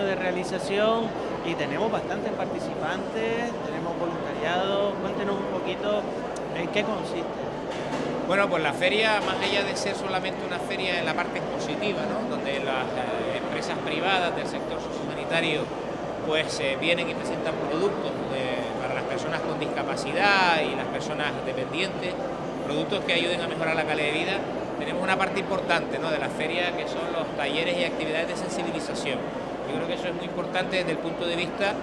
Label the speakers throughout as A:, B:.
A: organización y tenemos bastantes participantes, tenemos voluntariado. Cuéntenos un poquito en qué consiste.
B: Bueno, pues la feria, más allá de ser solamente una feria en la parte expositiva, ¿no? donde las eh, empresas privadas del sector sociosanitario pues eh, vienen y presentan productos para las personas con discapacidad y las personas dependientes, productos que ayuden a mejorar la calidad de vida, tenemos una parte importante ¿no? de la feria que son los talleres y actividades de sensibilización. Yo creo que eso es muy importante desde el punto de vista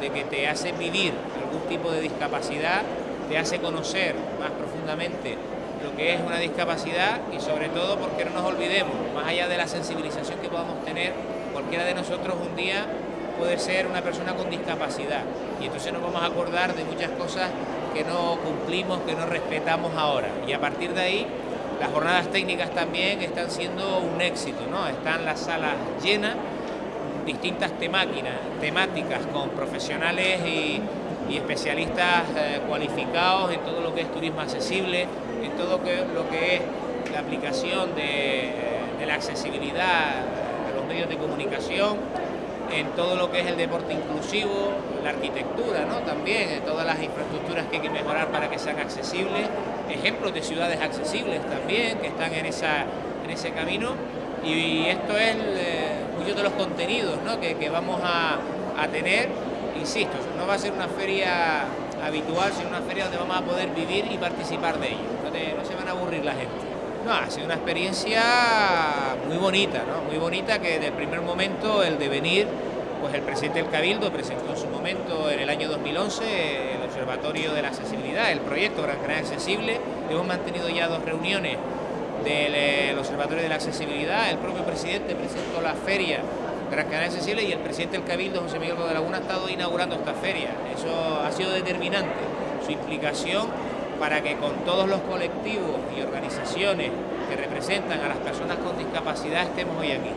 B: de que te hace vivir algún tipo de discapacidad, te hace conocer más profundamente lo que es una discapacidad y sobre todo porque no nos olvidemos, más allá de la sensibilización que podamos tener, cualquiera de nosotros un día puede ser una persona con discapacidad y entonces nos vamos a acordar de muchas cosas que no cumplimos, que no respetamos ahora y a partir de ahí las jornadas técnicas también están siendo un éxito, ¿no? están las salas llenas, distintas temáticas con profesionales y, especialistas eh, cualificados en todo lo que es turismo accesible, en todo lo que es la aplicación de, de la accesibilidad a los medios de comunicación, en todo lo que es el deporte inclusivo, la arquitectura, ¿no? también, en todas las infraestructuras que hay que mejorar para que sean accesibles, ejemplos de ciudades accesibles también, que están en, esa, en ese camino, y esto es eh, de los contenidos ¿no? que, vamos a, tener, insisto, no va a ser una feria habitual, sino una feria donde vamos a poder vivir y participar de ello, no, no se van a aburrir la gente. No, ha sido una experiencia muy bonita, ¿no? muy bonita que desde el primer momento el de venir, pues el presidente del Cabildo presentó en su momento en el año 2011 el Observatorio de la Accesibilidad, el proyecto Gran Canaria Accesible. Hemos mantenido ya dos reuniones del eh, Observatorio de la Accesibilidad, el propio presidente presentó la feria Gran Canaria Accesible y el presidente del Cabildo, José Miguel de Laguna, ha estado inaugurando esta feria. Eso ha sido determinante, su implicación para que con todos los colectivos y organizaciones que representan a las personas con discapacidad estemos hoy aquí.